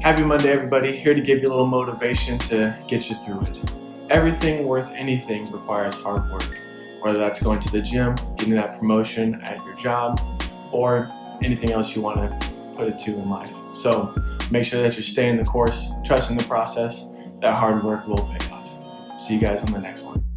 Happy Monday, everybody. Here to give you a little motivation to get you through it. Everything worth anything requires hard work, whether that's going to the gym, getting that promotion at your job, or anything else you want to put it to in life. So make sure that you're staying the course, trusting the process. That hard work will pay off. See you guys on the next one.